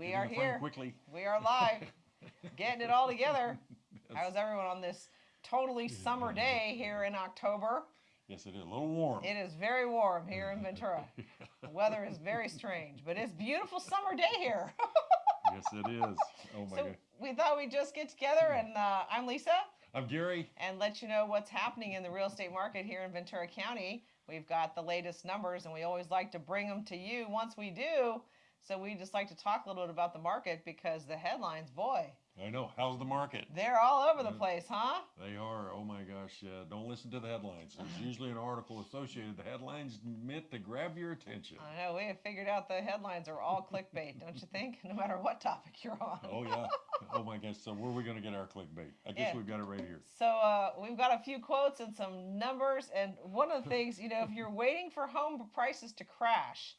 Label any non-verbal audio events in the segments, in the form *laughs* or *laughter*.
We are here. quickly. We are live, *laughs* getting it all together. How's everyone on this totally summer day here in October? Yes, it is a little warm. It is very warm here in *laughs* Ventura. The weather is very strange, but it's beautiful summer day here. *laughs* yes, it is. Oh my so god. we thought we'd just get together, and uh, I'm Lisa, I'm Gary. and let you know what's happening in the real estate market here in Ventura County. We've got the latest numbers, and we always like to bring them to you once we do. So we just like to talk a little bit about the market because the headlines, boy, I know. How's the market? they're all over the place, huh? They are. Oh my gosh. Uh, don't listen to the headlines. There's *laughs* usually an article associated. The headlines meant to grab your attention. I know we have figured out the headlines are all clickbait, don't you think? *laughs* No matter what topic you're on. Oh yeah. *laughs* Oh my gosh. So where are we going to get our clickbait? I guess Yeah. we've got it right here. So uh, we've got a few quotes and some numbers, and one of the things, you know, if you're waiting for home prices to crash,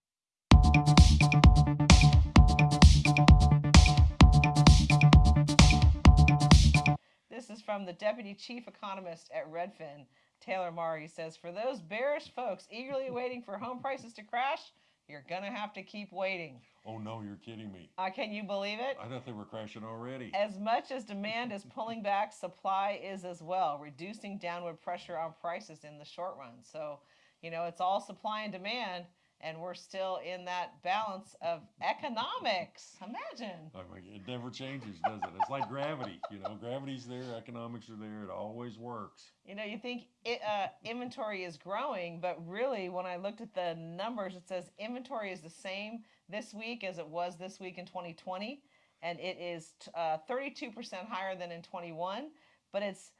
this is from the deputy chief economist at Redfin, Taylor Marr. Says, for those bearish folks eagerly waiting for home prices to crash, you're gonna have to keep waiting. Oh no, you're kidding me. Uh, can you believe it? I thought they were crashing already. As much as demand is pulling back, supply is as well, reducing downward pressure on prices in the short run. So, you know, it's all supply and demand, and we're still in that balance of economics. Imagine. Oh my, it never changes, does it? It's like gravity. You know, gravity's there, economics are there. It always works. You know, you think it, uh, inventory is growing, but really, when I looked at the numbers, it says inventory is the same this week as it was this week in 2020, and it is t- uh, 32% higher than in 21, but it's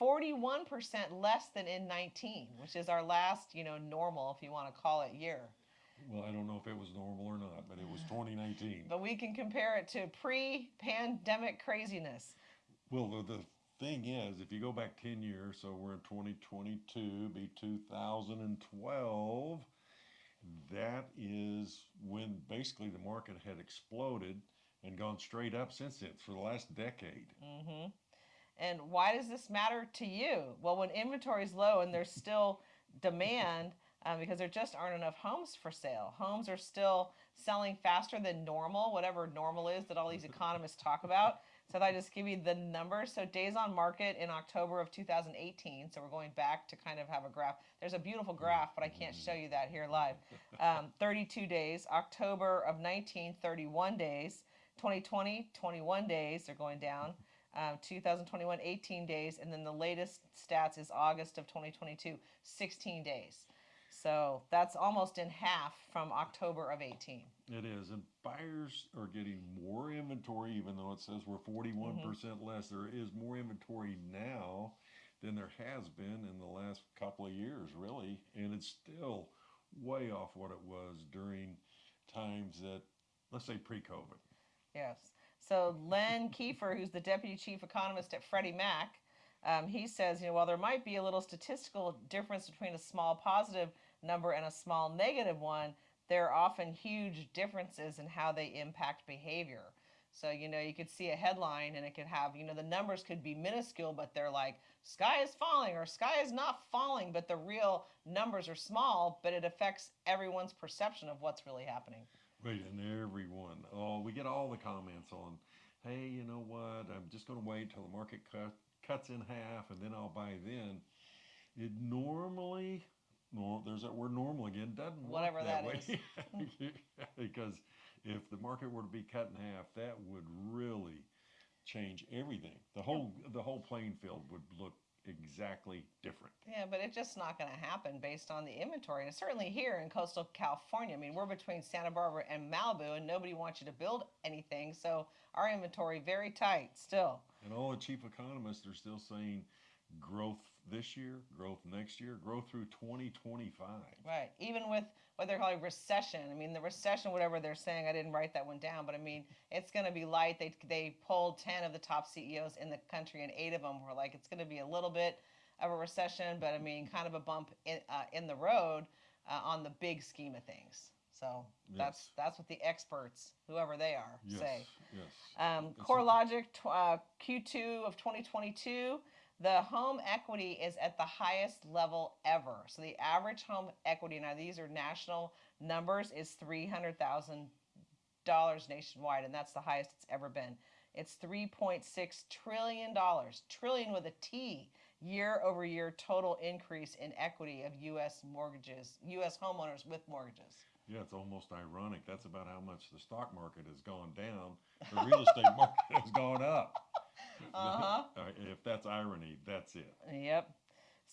41% less than in 19, which is our last, you know, normal, if you want to call it, year. Well, I don't know if it was normal or not, but it was 2019. But we can compare it to pre-pandemic craziness. Well, the, the thing is, if you go back 10 years, so we're in 2022, be 2012, that is when basically the market had exploded and gone straight up since then for the last decade. Mm-hmm. And why does this matter to you? Well, when inventory is low and there's still demand, um, because there just aren't enough homes for sale. Homes are still selling faster than normal, whatever normal is that all these *laughs* economists talk about. So I just give you the numbers, so days on market in October of 2018. So we're going back to kind of have a graph. There's a beautiful graph, but I can't show you that here live. Um, *laughs* 32 days. October of 19, 31 days. 2020, 21 days. They're going down. Um, 2021, 18 days. And then the latest stats is August of 2022, 16 days. So that's almost in half from October of 18. It is, and buyers are getting more inventory, even though it says we're 41% mm-hmm. percent less. There is more inventory now than there has been in the last couple of years, really, and it's still way off what it was during times that, let's say, pre-COVID. Yes. So Len Kiefer, who's the deputy chief economist at Freddie Mac, um, he says, you know, while there might be a little statistical difference between a small positive number and a small negative one, there are often huge differences in how they impact behavior. So, you know, you could see a headline and it could have, you know, the numbers could be minuscule, but they're like, sky is falling or sky is not falling, but the real numbers are small, but it affects everyone's perception of what's really happening. Right, and everyone. Oh, we get all the comments on, hey, you know what? I'm just going to wait till the market cut, cuts in half, and then I'll buy then. It normally, no, there's that word normal again. Doesn't work Whatever that, that way *laughs* because if the market were to be cut in half, that would really change everything. The whole the whole playing field would look exactly different. Yeah, but it's just not going to happen based on the inventory. And certainly here in coastal California, I mean, we're between Santa Barbara and Malibu, and nobody wants you to build anything. So our inventory very tight still. And all the chief economists are still saying growth this year, growth next year, growth through 2025. Right. Even with what they're calling recession. I mean, the recession, whatever they're saying, I didn't write that one down, but I mean, it's going to be light. They, they polled 10 of the top CEOs in the country, and eight of them were like, it's going to be a little bit of a recession, but I mean, kind of a bump in, uh, in the road uh, on the big scheme of things. So that's Yes. that's what the experts, whoever they are, Yes, say. yes. Um, CoreLogic tw- uh, Q2 of 2022, the home equity is at the highest level ever. So the average home equity, now these are national numbers, is $300,000 nationwide, and that's the highest it's ever been. It's three point six trillion dollars, trillion with a T, year over year total increase in equity of U.S. mortgages, U.S. homeowners with mortgages. Yeah, it's almost ironic. That's about how much the stock market has gone down. The real estate *laughs* market has gone up. *laughs* Uh-huh. Uh, if that's irony, that's it. Yep.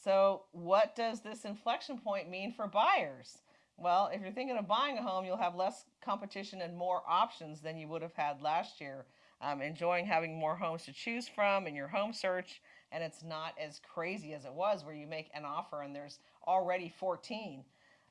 So, what does this inflection point mean for buyers? Well, if you're thinking of buying a home, you'll have less competition and more options than you would have had last year. Um, enjoying having more homes to choose from in your home search, and it's not as crazy as it was where you make an offer and there's already 14.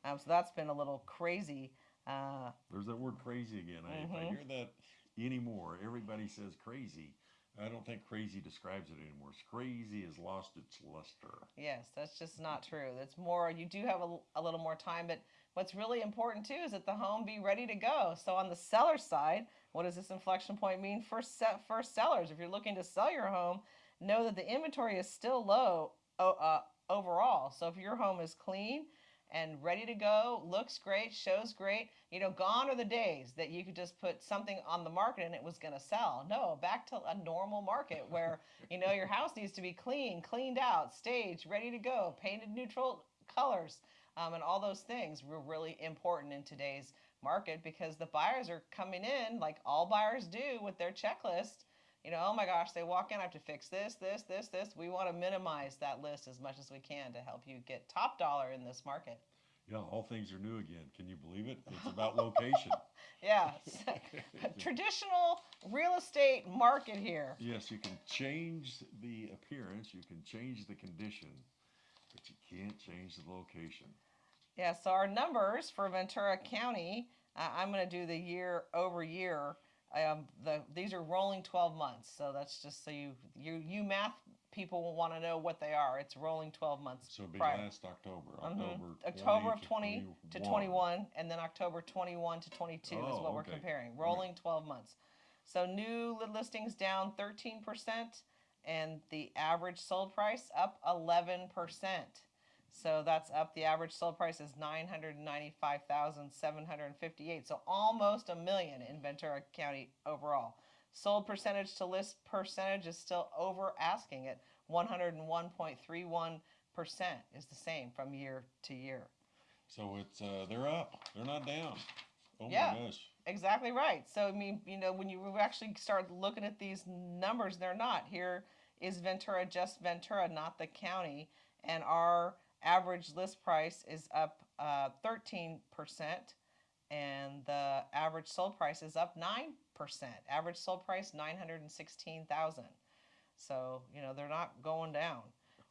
Um, so that's been a little crazy. Uh, There's that word crazy again. I, if I Mhm. hear that anymore, everybody says crazy. I don't think crazy describes it anymore. Crazy has lost its luster. Yes, that's just not true. That's more, you do have a, a little more time, but what's really important too is that the home be ready to go. So on the seller side, what does this inflection point mean for set for sellers? If you're looking to sell your home, know that the inventory is still low uh, overall. So if your home is clean and ready to go, looks great, shows great, you know, gone are the days that you could just put something on the market and it was going to sell. No, back to a normal market where, *laughs* you know, your house needs to be clean, cleaned out, staged, ready to go, painted neutral colors, um, and all those things were really important in today's market because the buyers are coming in like all buyers do with their checklist. You know, oh my gosh, they walk in, I have to fix this, this, this, this. We want to minimize that list as much as we can to help you get top dollar in this market. Yeah, all things are new again. Can you believe it? It's about location. *laughs* Yeah, *laughs* traditional real estate market here. yes, you can change the appearance, you can change the condition, but you can't change the location. Yeah, so our numbers for Ventura County, uh, I'm going to do the year over year. Um, the these are rolling 12 months, so that's just so you you you math people will want to know what they are. It's rolling 12 months. So it'd be prior. last October, Mhm. October, October 20 of 20 to 21, and then October 21 to 22 is Oh, what we're comparing. Rolling 12 months. So new listings down 13%, and the average sold price up 11%. So that's up. The average sold price is 995,758. So almost a million in Ventura County overall. Sold percentage to list percentage is still over asking at 101.31% is the same from year to year. So it's uh, they're up. They're not down. Oh Yeah. my gosh. Exactly right. So I mean, you know, when you actually start looking at these numbers, they're not. Here is Ventura, just Ventura, not the county, and our average list price is up uh, 13%, and the average sold price is up 9%. Average sold price 916,000. So, you know, they're not going down.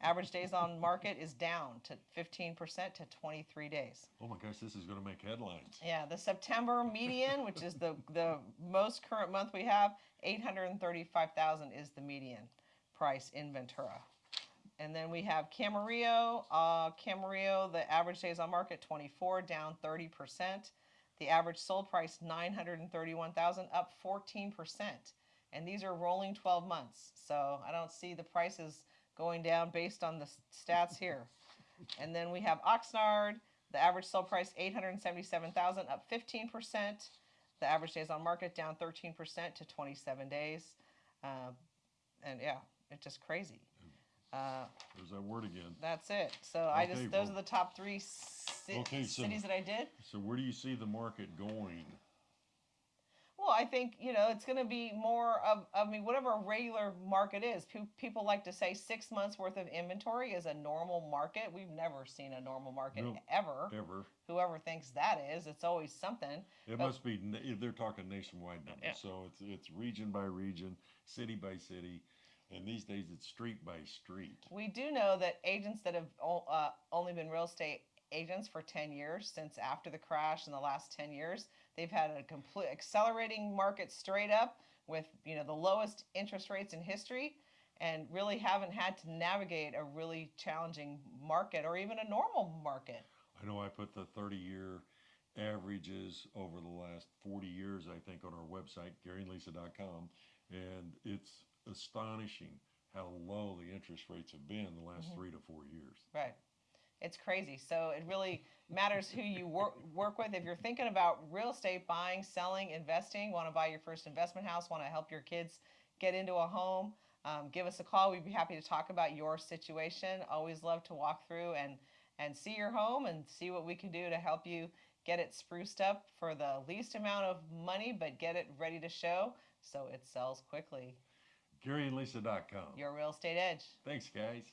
Average days on market is down to 15% to 23 days. Oh my gosh, this is going to make headlines. Yeah, the September median, which is the the most current month we have, eight hundred and thirty-five thousand is the median price in Ventura. And then we have Camarillo. Uh, Camarillo, the average days on market twenty-four, down thirty percent. The average sold price nine hundred and thirty-one thousand, up fourteen percent. And these are rolling twelve months, so I don't see the prices going down based on the stats here. And then we have Oxnard. The average sold price eight hundred and seventy-seven thousand, up fifteen percent. The average days on market down thirteen percent to twenty-seven days. Uh, and yeah, it's just crazy. Uh, There's that word again. that's it. So I Okay, just those well- are the top three ci- Okay, so- cities that I did. So where do you see the market going? Well, I think you know it's going to be more of. I mean, whatever a regular market is. Pe- people like to say six months worth of inventory is a normal market. We've never seen a normal market No. ever. Ever? Whoever thinks that is, it's always something. It must be. na- They're talking nationwide numbers, so it's it's region by region, city by city, and these days it's street by street. We do know that agents that have uh, only been real estate agents for 10 years, since after the crash in the last 10 years, they've had a complete accelerating market straight up with you know the lowest interest rates in history and really haven't had to navigate a really challenging market or even a normal market. I know I put the 30-year averages over the last 40 years, I think, on our website, GaryandLisa.com, and it's astonishing how low the interest rates have been the last Mhm. three to four years. Right. It's crazy. So it really matters who you work work with. If you're thinking about real estate, buying, selling, investing, want to buy your first investment house, want to help your kids get into a home, um, give us a call. We'd be happy to talk about your situation. Always love to walk through and and see your home and see what we can do to help you get it spruced up for the least amount of money, but get it ready to show so it sells quickly. GaryandLisa.com. Your real estate edge. Thanks, guys.